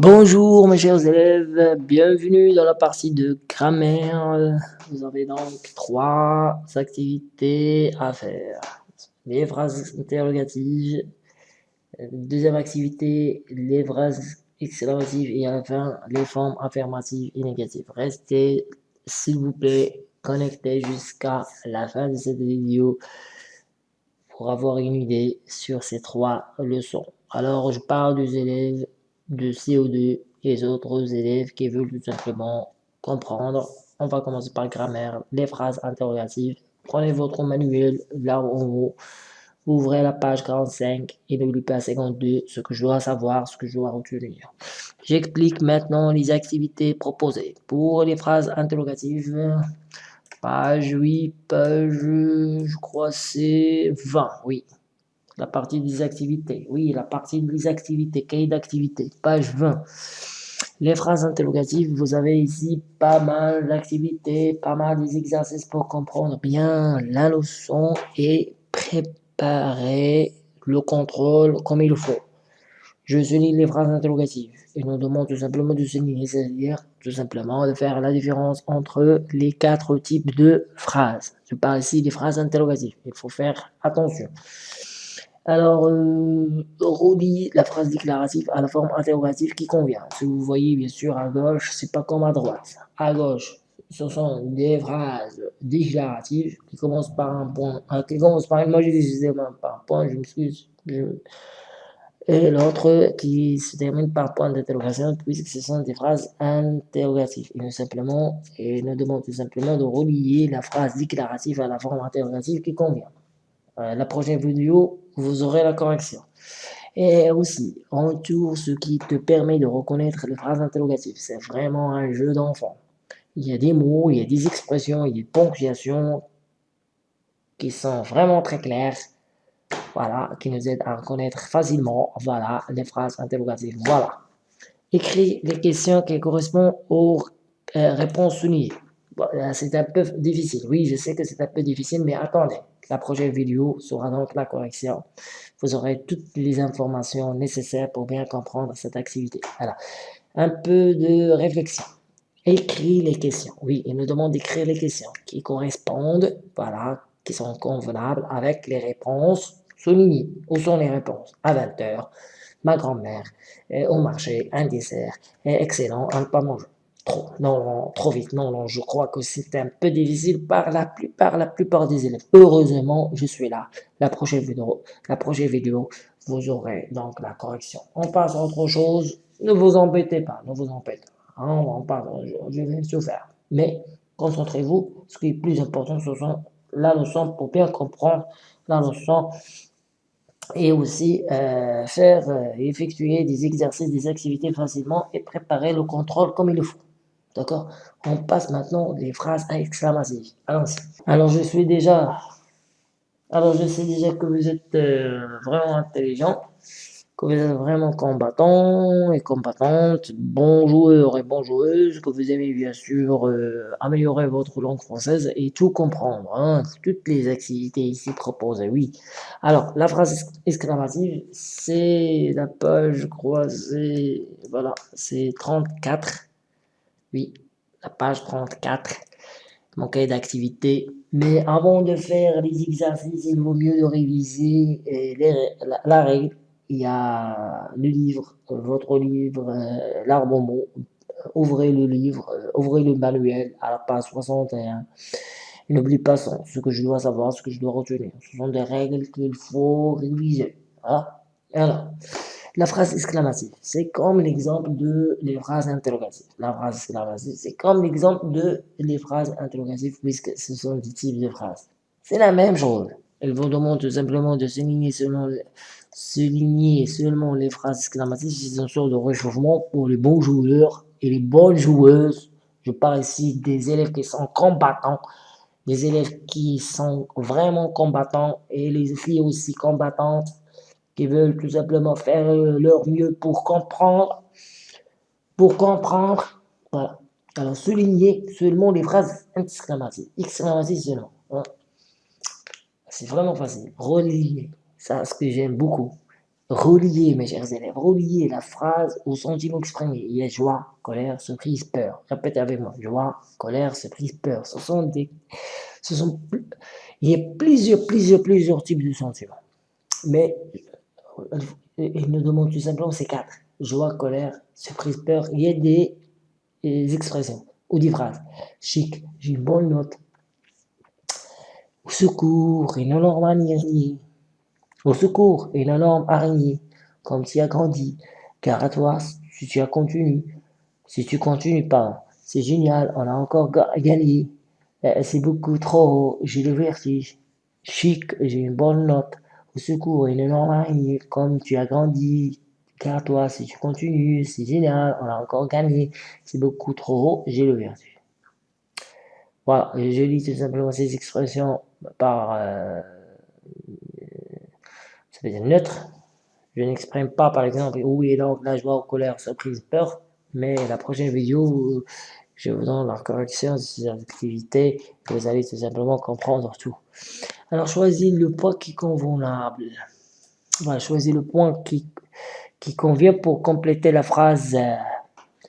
Bonjour mes chers élèves, bienvenue dans la partie de grammaire. Vous avez donc trois activités à faire. Les phrases interrogatives, deuxième activité, les phrases exclamatives et à la fin, les formes affirmatives et négatives. Restez, s'il vous plaît, connectés jusqu'à la fin de cette vidéo pour avoir une idée sur ces trois leçons. Alors, je parle des élèves de CO2 et les autres élèves qui veulent tout simplement comprendre. On va commencer par grammaire, les phrases interrogatives. Prenez votre manuel là où vous ouvrez la page 45 et n'oubliez pas 52 ce que je dois savoir, ce que je dois retenir. J'explique maintenant les activités proposées. Pour les phrases interrogatives, page 8, page, je crois c'est 20, oui la partie des activités. Oui, la partie des activités, cahier d'activités, page 20. Les phrases interrogatives, vous avez ici pas mal d'activités, pas mal des exercices pour comprendre bien la leçon et préparer le contrôle comme il faut. Je souligne les phrases interrogatives et nous demande tout simplement de souligner, c'est-à-dire tout simplement de faire la différence entre les quatre types de phrases. Je parle ici des phrases interrogatives, il faut faire attention. Alors, euh, relie la phrase déclarative à la forme interrogative qui convient. Si vous voyez, bien sûr, à gauche, c'est pas comme à droite. À gauche, ce sont des phrases déclaratives qui commencent par un point, euh, qui commencent par moi j'ai par un point, je m'excuse, et l'autre qui se termine par point d'interrogation, puisque ce sont des phrases interrogatives. Et nous, simplement, et nous demandons tout simplement de relier la phrase déclarative à la forme interrogative qui convient. Euh, la prochaine vidéo, vous aurez la correction. Et aussi, en tout ce qui te permet de reconnaître les phrases interrogatives. C'est vraiment un jeu d'enfant. Il y a des mots, il y a des expressions, il y a des ponctuations qui sont vraiment très claires. Voilà, qui nous aident à reconnaître facilement, voilà, les phrases interrogatives. Voilà. Écris les questions qui correspondent aux euh, réponses soulignées. C'est un peu difficile. Oui, je sais que c'est un peu difficile, mais attendez. La prochaine vidéo sera donc la correction. Vous aurez toutes les informations nécessaires pour bien comprendre cette activité. Voilà. Un peu de réflexion. Écris les questions. Oui, il nous demande d'écrire les questions qui correspondent, voilà, qui sont convenables avec les réponses soulignées. Où sont les réponses? À 20 heures, ma grand-mère, au marché, un dessert, excellent, un pas manger non, trop vite, non, non, je crois que c'est un peu difficile par la plupart, la plupart des élèves. Heureusement, je suis là. La prochaine vidéo, la prochaine vidéo, vous aurez donc la correction. On passe à autre chose. Ne vous embêtez pas, ne vous embêtez pas. Hein, on passe, je, vais tout faire. Mais concentrez-vous. Ce qui est plus important, ce sont la leçon pour bien comprendre la leçon et aussi euh, faire euh, effectuer des exercices, des activités facilement et préparer le contrôle comme il le faut. D'accord? On passe maintenant les phrases exclamatives. Allons-y. Alors, je suis déjà... Alors, je sais déjà que vous êtes euh, vraiment intelligent, que vous êtes vraiment combattant et combattantes, bons joueurs et bonnes joueuses, que vous aimez bien sûr euh, améliorer votre langue française et tout comprendre. Hein, toutes les activités ici proposées, oui. Alors, la phrase exclamative, c'est la page, je crois, c'est... Voilà, c'est 34. Oui, la page 34, mon cahier d'activité. Mais avant de faire les exercices, il vaut mieux de réviser la, règle. Il y a le livre, votre livre, euh, l'arbre. Ouvrez le livre, euh, ouvrez le manuel à la page 61. N'oublie pas ce que je dois savoir, ce que je dois retenir. Ce sont des règles qu'il faut réviser. Voilà. Alors, la phrase exclamative, c'est comme l'exemple de les phrases interrogatives. La phrase exclamative, c'est comme l'exemple de les phrases interrogatives puisque ce sont des types de phrases. C'est la même chose. Elle vous demande tout simplement de souligner, selon, souligner seulement les phrases exclamatives. C'est une sorte de réchauffement pour les bons joueurs et les bonnes joueuses. Je parle ici des élèves qui sont combattants, des élèves qui sont vraiment combattants et les filles aussi combattantes qui veulent tout simplement faire euh, leur mieux pour comprendre, pour comprendre, voilà. Alors, souligner seulement les phrases exclamatives, exclamatives seulement. Hein. C'est vraiment facile. Relier, ça, ce que j'aime beaucoup. relier, mes chers élèves, relier la phrase au sentiment exprimé. Il y a joie, colère, surprise, peur. Répétez avec moi. Joie, colère, surprise, peur. Ce sont des, ce sont, il y a plusieurs, plusieurs, plusieurs types de sentiments. Mais, il nous demande tout simplement ces quatre. Joie, colère, surprise, peur. Il y a des, expressions ou des phrases. Chic, j'ai une bonne note. Au secours, une énorme araignée. Au secours, une énorme araignée. Comme tu as grandi. Car à toi, si tu as continué. Si tu continues pas, c'est génial, on a encore gagné. Euh, c'est beaucoup trop j'ai le vertige. Chic, j'ai une bonne note. Secours, une énorme araignée. Comme tu as grandi. Car toi, si tu continues, c'est génial, on a encore gagné. C'est beaucoup trop haut, j'ai le vertige. Voilà, je lis tout simplement ces expressions par euh, ça veut dire neutre. Je n'exprime pas par exemple oui donc la joie, colère, surprise, peur, mais la prochaine vidéo, je vous donne la correction de ces activités vous allez tout simplement comprendre tout. Alors choisis le point qui est convenable. Voilà, choisis le point qui, qui convient pour compléter la phrase. Euh,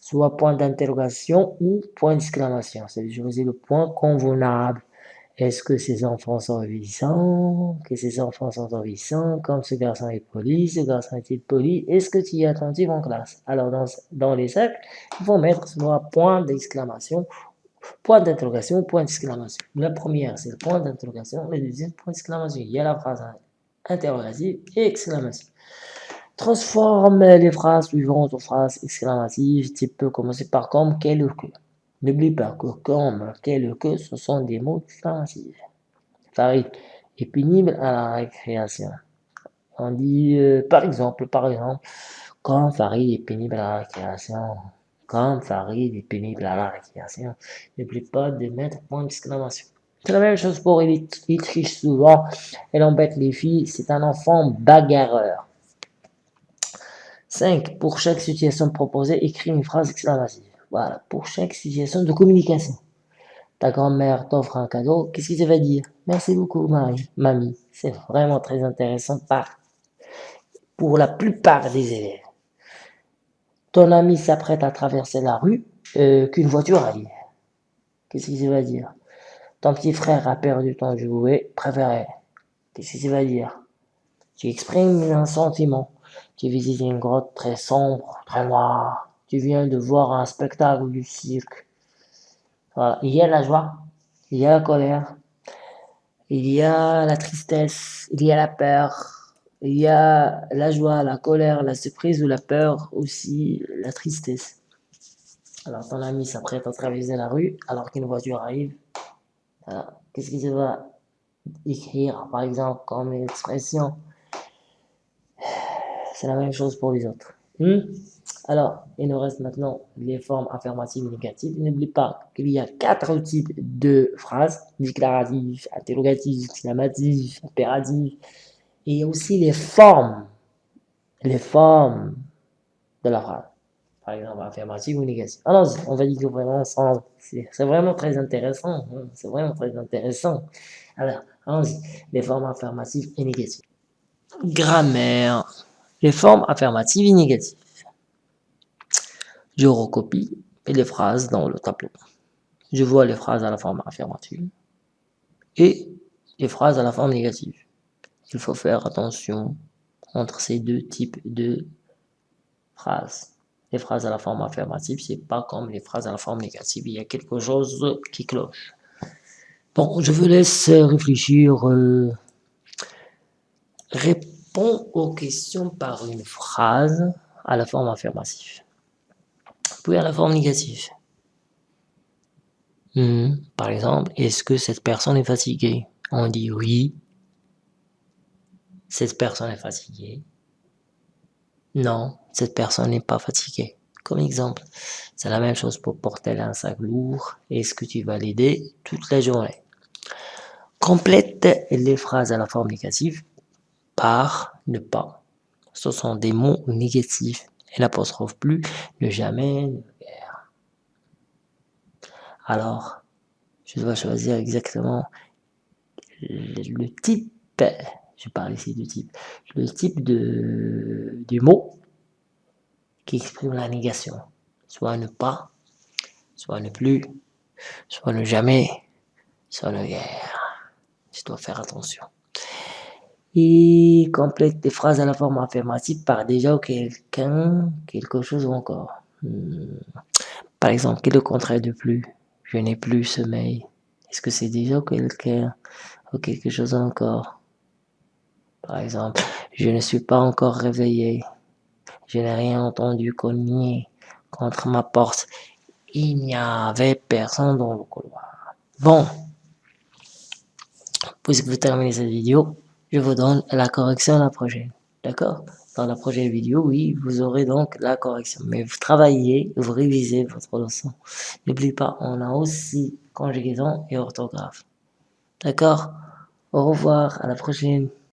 soit point d'interrogation ou point d'exclamation. C'est choisir le point convenable. Est-ce que ces enfants sont obéissants Que ces enfants sont obéissants Comme ce garçon est poli, ce garçon est-il poli? Est-ce que tu es attentif en classe? Alors, dans, dans les cercles, il faut mettre soit point d'exclamation, point d'interrogation, point d'exclamation. La première, c'est le point d'interrogation. La deuxième, point d'exclamation. Il y a la phrase interrogative et exclamation. Transforme les phrases suivantes en phrases exclamatives. Tu peux commencer par comme, quel ou. N'oublie pas que comme, ou que, ce sont des mots exclamatifs. Farid est pénible à la récréation. On dit, euh, par exemple, par exemple, comme Farid est pénible à la récréation. Comme Farid est pénible à la récréation. N'oublie pas de mettre point d'exclamation. C'est la même chose pour il, il triche souvent, elle embête les filles, c'est un enfant bagarreur. 5. Pour chaque situation proposée, écris une phrase exclamative. Voilà, pour chaque situation de communication. Ta grand-mère t'offre un cadeau, qu'est-ce que ça va dire? Merci beaucoup, Marie, mamie. C'est vraiment très intéressant par, pour la plupart des élèves. Ton ami s'apprête à traverser la rue, euh, qu'une voiture arrive. Qu'est-ce que ça va dire? Ton petit frère a perdu ton jouet préféré. Qu'est-ce que ça va dire? Tu exprimes un sentiment. Tu visites une grotte très sombre, très noire. Tu viens de voir un spectacle du cirque. Il y a la joie, il y a la colère, il y a la tristesse, il y a la peur, il y a la joie, la colère, la surprise ou la peur, aussi la tristesse. Alors ton ami s'apprête à traverser la rue alors qu'une voiture arrive. Qu'est-ce qu'il va écrire, par exemple, comme expression? C'est la même chose pour les autres. Hmm? Alors, il nous reste maintenant les formes affirmatives et négatives. N'oublie pas qu'il y a quatre types de phrases, déclaratives, interrogatives, exclamatives, impératives, et aussi les formes, les formes de la phrase. Par exemple, affirmative ou négative. Alors, on va dire vraiment ensemble. C'est vraiment très intéressant. Hein. C'est vraiment très intéressant. Alors, allons-y. Les formes affirmatives et négatives. Grammaire les formes affirmatives et négatives. Je recopie les phrases dans le tableau. Je vois les phrases à la forme affirmative et les phrases à la forme négative. Il faut faire attention entre ces deux types de phrases. Les phrases à la forme affirmative, c'est pas comme les phrases à la forme négative. Il y a quelque chose qui cloche. Bon, je vous laisse réfléchir. Euh, aux questions par une phrase à la forme affirmative. Puis à la forme négative. Hmm, par exemple, est-ce que cette personne est fatiguée? On dit oui. Cette personne est fatiguée. Non, cette personne n'est pas fatiguée. Comme exemple, c'est la même chose pour porter un sac lourd. Est-ce que tu vas l'aider toute la journée? Complète les phrases à la forme négative par, ne pas. Ce sont des mots négatifs. Et l'apostrophe plus, ne jamais, ne guère. Alors, je dois choisir exactement le type Je parle ici du type. Le type de, du mot qui exprime la négation. Soit ne pas, soit ne plus, soit ne jamais, soit ne guère. Je dois faire attention. Et complète des phrases à la forme affirmative par déjà ou quelqu'un, quelque chose ou encore. Hmm. Par exemple, quel est le contraire de plus? Je n'ai plus sommeil. Est-ce que c'est déjà quelqu'un ou quelque chose encore? Par exemple, je ne suis pas encore réveillé. Je n'ai rien entendu cogner contre ma porte. Il n'y avait personne dans le couloir. Bon, puisque vous terminez cette vidéo, je vous donne la correction la prochaine. D'accord? Dans la prochaine vidéo, oui, vous aurez donc la correction. Mais vous travaillez, vous révisez votre leçon. N'oubliez pas, on a aussi conjugaison et orthographe. D'accord? Au revoir, à la prochaine.